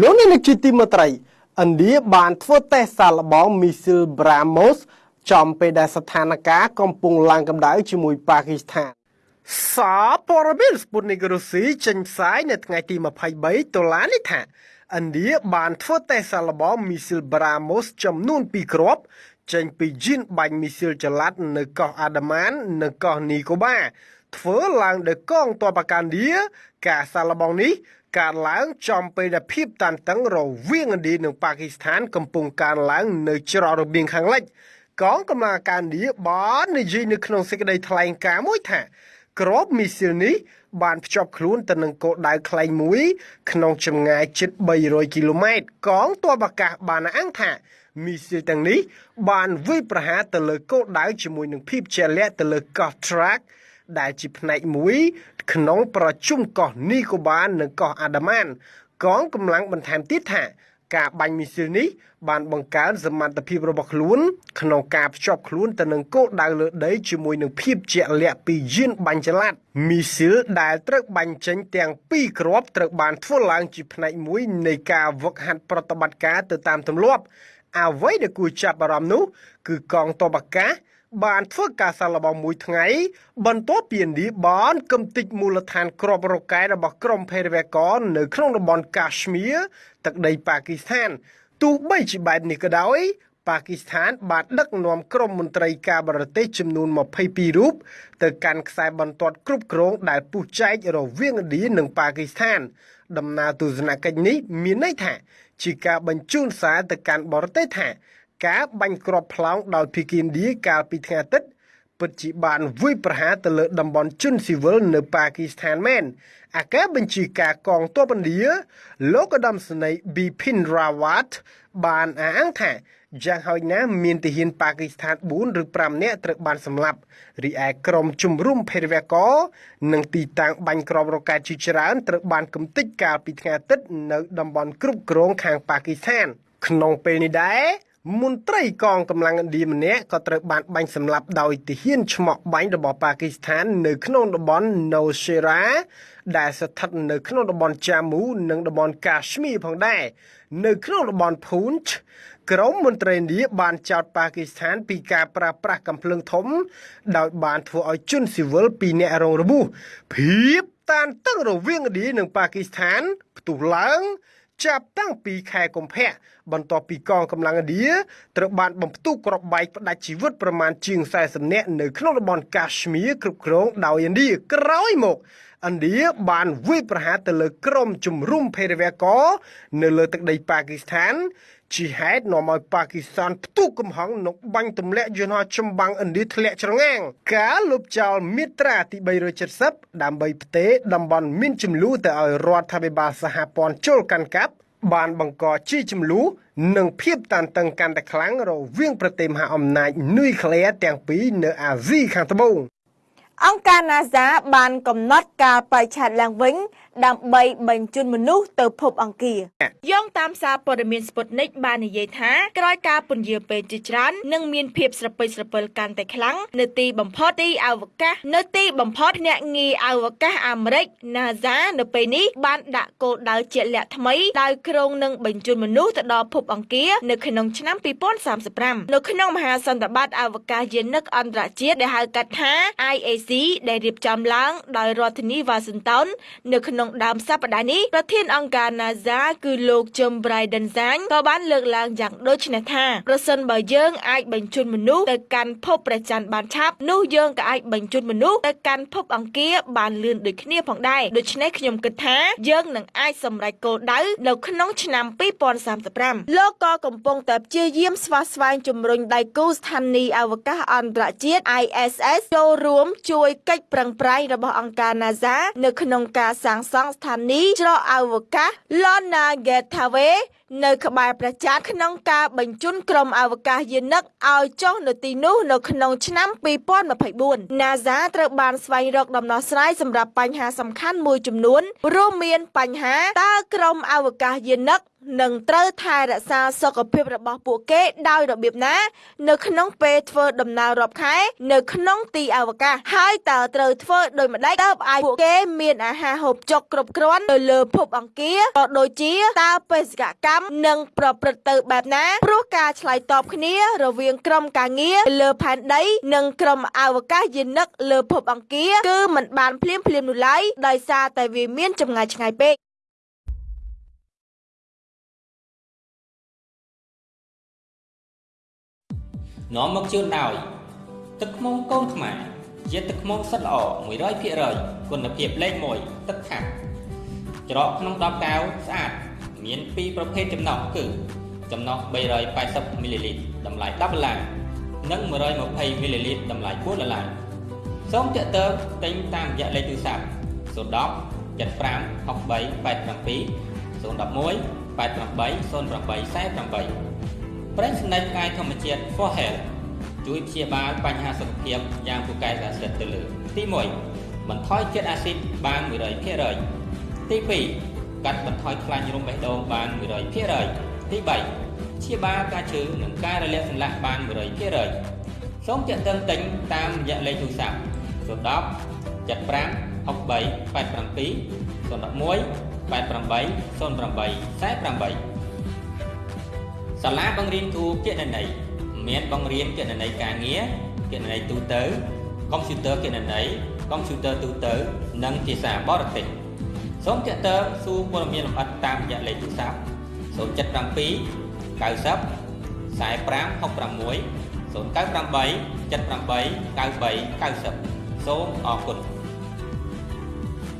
លោកអ្នកនឹងជាទីមេត្រីឥណ្ឌាបានធ្វើតេស្តសាកល្បងមីស៊ីល BrahMos ចំពេលដែលស្ថានភាពកំពុងឡើងកម្ដៅជាមួយប៉ាគីស្ថានសារព័ត៌មានស្ពុតនីករុស្ស៊ីចេញផ្សាយនៅថ្ងៃទី23ដុល្លារនេះថាឥណ្ឌាបានធ្វើតេស្តសាកល្បងមីស៊ីល BrahMos ចំនួន2គ្រាប់ចេញពីយីនបាញ់មីស៊ីលចល័តនៅកោះអាដាម៉ាននិងកោះនីកូបាធ្វើឡើងដោយកងទ័ពអាកាឌីការសាកល្បងនេះ កើតឡើងចំពេលដែលភាពតានតឹងរវាងឥណ្ឌានិងប៉ាគីស្ថាន កំពុងកើនឡើងនៅច្រករបៀងខាងលិចកងកម្លាំងអាកាឌីបាននិយាយនៅក្នុងសេចក្តីថ្លែងការណ៍មួយថាក្របមីស៊ីលនេះបានភ្ជាប់ខ្លួនទៅនឹងគោលដៅខ្លែងមួយ ក្នុងចម្ងាយជិត300គីឡូម៉ែត្រកងទ័ពអាកាសបានអះអាងថាមីស៊ីលទាំងនេះបានវាយប្រហារទៅលើគោលដៅជាមួយនឹងភាពជាក់លាក់ទៅលើកោះ Track ដែលជាផ្នែកមួយ ក្នុងប្រជុំកោះនីកូបានិងកោះអាដាម៉ានកងកម្លាំងបន្ថែមទៀតថាការបាញ់មីស៊ីលនេះបានបង្កើនសមត្ថភាពរបស់ខ្លួនក្នុងការភ្ជាប់ខ្លួនទៅនឹងគោលដៅលើដីជាមួយនឹងភាពជាក់លាក់ពីយានបាញ់ចល័តមីស៊ីលដែលត្រូវបាញ់ចេញទាំងពីរគ្រាប់ត្រូវបានធ្វើឡើងជាផ្នែកមួយនៃការវឹកហាត់ប្រតិបត្តិការទៅតាមទម្លាប់អ្វីដែលគួរចាប់អារម្មណ៍នោះគឺកងទ័ពអាកាស បានធ្វើការសាកល្បងមួយថ្ងៃ បន្ទាប់ពីឥណ្ឌាបានកំទេចមូលដ្ឋានគ្រាប់រ៉ុកែតរបស់ក្រុមភេរវករនៅក្នុងតំបន់កា ಶ್ មៀរទឹកដីប៉ាគីស្ថានទោះបីជាបែបនេះក៏ដោយប៉ាគីស្ថានបានដឹកនាំក្រុមមន្ត្រីការបរទេសចំនួន22រូបទៅកាន់ខ្សែបន្ទាត់គ្រប់គ្រងដែលពុះចែករវាងឥណ្ឌានិងប៉ាគីស្ថាន ដំណើរទស្សនកិច្ចនេះមានន័យថា ជាការបញ្ជូនសារទៅកាន់បរទេសថា ការបាញ់គ្រាប់ផ្លោងដោយភីគីឥណ្ឌាកាលពីថ្ងៃអាទិត្យពិតជាបានវាយប្រហារទៅលើតំបន់ជនស៊ីវិលនៅប៉ាគីស្ថានមែនអាការបញ្ជាការកងទ័ពឥណ្ឌាលោកឧត្តមសេនីយ៍ Bipin Rawat បានអះអាងថាយ៉ាងហោចណាស់មានទាហានប៉ាគីស្ថាន4ឬ5នាក់ត្រូវបានសម្លាប់រីឯក្រុមជំរុំភេរវករនិងទីតាំងបាញ់គ្រាប់រ៉ុកែតជាច្រើនត្រូវបានកំទេចកាលពីថ្ងៃអាទិត្យនៅតំបន់គ្រប់គ្រងខាងប៉ាគីស្ថាន ក្នុងពេលនេះដែរ មន្ត្រីកងកម្លាំងឥណ្ឌាម្នាក់ក៏ត្រូវបានបាញ់សម្លាប់ដោយទាហានឆ្មក់បាញ់របស់ប៉ាគីស្ថាន នៅក្នុងតំបន់ Nowshera ដែលស្ថិតនៅក្នុងតំបន់ Jammu និងតំបន់ Kashmir ផងដែរនៅក្នុងតំបន់ Poonch ក្រមមន្ត្រីឥណ្ឌាបានចោទប៉ាគីស្ថាន ពីការប្រើប្រាស់កំភ្លើងធំ ដោយបានធ្វើឲ្យជនស៊ីវិលពីរនាក់រងរបួសភាពតានតឹងរវាងឥណ្ឌានិងប៉ាគីស្ថានផ្ទុះឡើង ចាប់តាំងពីខែកុម្ភៈបន្ទាប់ពីកងកម្លាំងឥណ្ឌាត្រូវបានបំផ្ទុះគ្រាប់បែកផ្ដាច់ជីវិតប្រមាណជាង40នាក់នៅក្នុងតំបន់កា ಶ್ មៀរគ្រប់គ្រងដោយឥណ្ឌាក្រោយមកឥណ្ឌាបានវាយប្រហារទៅលើក្រុមជំរុំភេរវករនៅលើទឹកដីប៉ាគីស្ថាន ជាហេតុនាំឲ្យប៉ាគីស្ថានផ្ទុះកំហឹងនិងបាញ់ទម្លាក់យន្តហោះចម្បាំងឥណ្ឌាធ្លាក់ច្រងាងការលុបចោលមាត្រាទី370ដើម្បីផ្ទេរតំបន់មានចំនួនទៅឲ្យរដ្ឋាភិបាលសហព័ន្ធជលកាន់កាប់បានបង្កជាចំនួននិងភាពតានតឹងកាន់តែខ្លាំងរវាងប្រទេសមហាអំណាចនុយក្លេអ៊ែរទាំងពីរនៅអាស៊ីខាងត្បូងអង្គការ NASA បានកំណត់កាលបរិច្ឆេទឡើងវិញដើម្បីបញ្ជូនមនុស្សទៅភពអង្គារយោងតាមសារព័ត៌មានស្ពុតនិកបាននិយាយថាក្រោយការពន្យាពេលជាច្រើននឹងមានភាពស្រពេចស្រពិលកាន់តែខ្លាំងនៅទីបំផុតទីអវកាសនៅទីបំផុតអ្នកងារអវកាសអាមេរិក NASA នៅពេលនេះបានដាក់គោលដៅជាក់លាក់ថ្មីដោយក្រុងនឹងបញ្ជូនមនុស្សទៅដល់ភពអង្គារនៅក្នុងឆ្នាំ2035នៅក្នុងមហាសន្និបាតអវកាសយានិកអន្តរជាតិដែលហៅកាត់ថា IAC ដែលរៀបចំឡើងដោយរដ្ឋធានីវ៉ាស៊ីនតោននៅក្នុងក្នុងដើមសប្តាហ៍នេះប្រធានអង្គការ NASA គឺលោក Jim Bridenstine ក៏បានលើកឡើងយ៉ាងដូចនេះថាប្រសិនបើយើងអាចបញ្ជូនមនុស្សទៅកាន់ភពព្រះច័ន្ទបានឆាប់នោះយើងក៏អាចបញ្ជូនមនុស្សទៅកាន់ភពអង្គារបានលឿនដូចគ្នាផងដែរដូច្នេះខ្ញុំគិតថាយើងនឹងអាចសម្រេចគោលដៅនៅក្នុងឆ្នាំ2035លោកក៏កំពុងតែព្យាយាមស្វាស្វែងជំរុញដៃគូស្ថានីយ៍អវកាសអន្តរជាតិ ISS ចូលរួមជួយកិច្ចប្រឹងប្រែងរបស់អង្គការ NASA នៅក្នុងការសាងសង់ស្ថានីយ៍ច្រកអវកាស Lona Gateway នៅក្បែរព្រះច័ន្ទក្នុងការបញ្ជូនក្រុមអវកាសយានិកឲ្យចុះនៅទីនោះនៅក្នុងឆ្នាំ2024 NASA ត្រូវបានស្វែងរកដំណោះស្រាយសម្រាប់បញ្ហាសំខាន់មួយចំនួនរួមមានបញ្ហាតើក្រុមអវកាសយានិកនឹងត្រូវថែរក្សាសុខភាពរបស់ពួកគេដោយរបៀបណា នៅក្នុងពេលធ្វើដំណើររាប់ខែ នៅក្នុងទីអវកាសហើយតើត្រូវធ្វើដោយម្ដេចតើឲ្យពួកគេមានអាហារហូបចុកគ្រប់គ្រាន់នៅលើភពអង្គារក៏ដូចជាតើបេសកកម្មនឹងប្រព្រឹត្តទៅបែបណាព្រោះការឆ្លើយតបគ្នារវាងក្រុមការងារលើផែនដី និងក្រុមអវកាសយានិកលើភពអង្គារគឺมันបានភ្លាមភ្លាមនោះឡើយដោយសារតែវាមានចម្ងាយឆ្ងាយពេកនាំមកជូនដោយទឹកខ្មុំកូនខ្មែរជាទឹកខ្មុំសុទ្ធល្អ100%គុណភាពលេខ1ទឹកខាប់ច្រកក្នុង10កែវស្អាត មាន2ប្រភេទចំណុះគឺចំណុះ380មីលីលីត្រតម្លៃ10ដុល្លារនិង120មីលីលីត្រតម្លៃ4ដុល្លារសូមទាក់ទងទិញតាមរយៈលេខទូរស័ព្ទ010 75 63 87 011 88 08 48ប្រេងស្នេហ៍ផ្កាយធម្មជាតិ For Health ជួយព្យាបាលបញ្ហាសុខភាពយ៉ាងពូកែប្រសិទ្ធទៅលើទី1បន្ថយជាតិអាស៊ីតបាន100%ទី2 កាត់បន្ថយខ្លាញ់រំបេះដូងបាន100%ទី3ព្យាបាលការឈឺនិងការរលាកសន្លាក់បាន100%សូមទាក់ទងទិញតាមរយៈលេខទូរស័ព្ទ010 75 63 87 011 88 08 48សាលាបង្រៀនគ្រូគណនេយ្យមានបង្រៀនគណនេយ្យការងារគណនេយ្យទូទៅកុំព្យូទ័រគណនេយ្យកុំព្យូទ័រទូទៅ និងភាសាបរទេស សូមទាក់ទងសួរព័ត៌មានលម្អិតតាមរយៈលេខទូរស័ព្ទ077 90 45 66 098 78 93 90សូមអរគុណ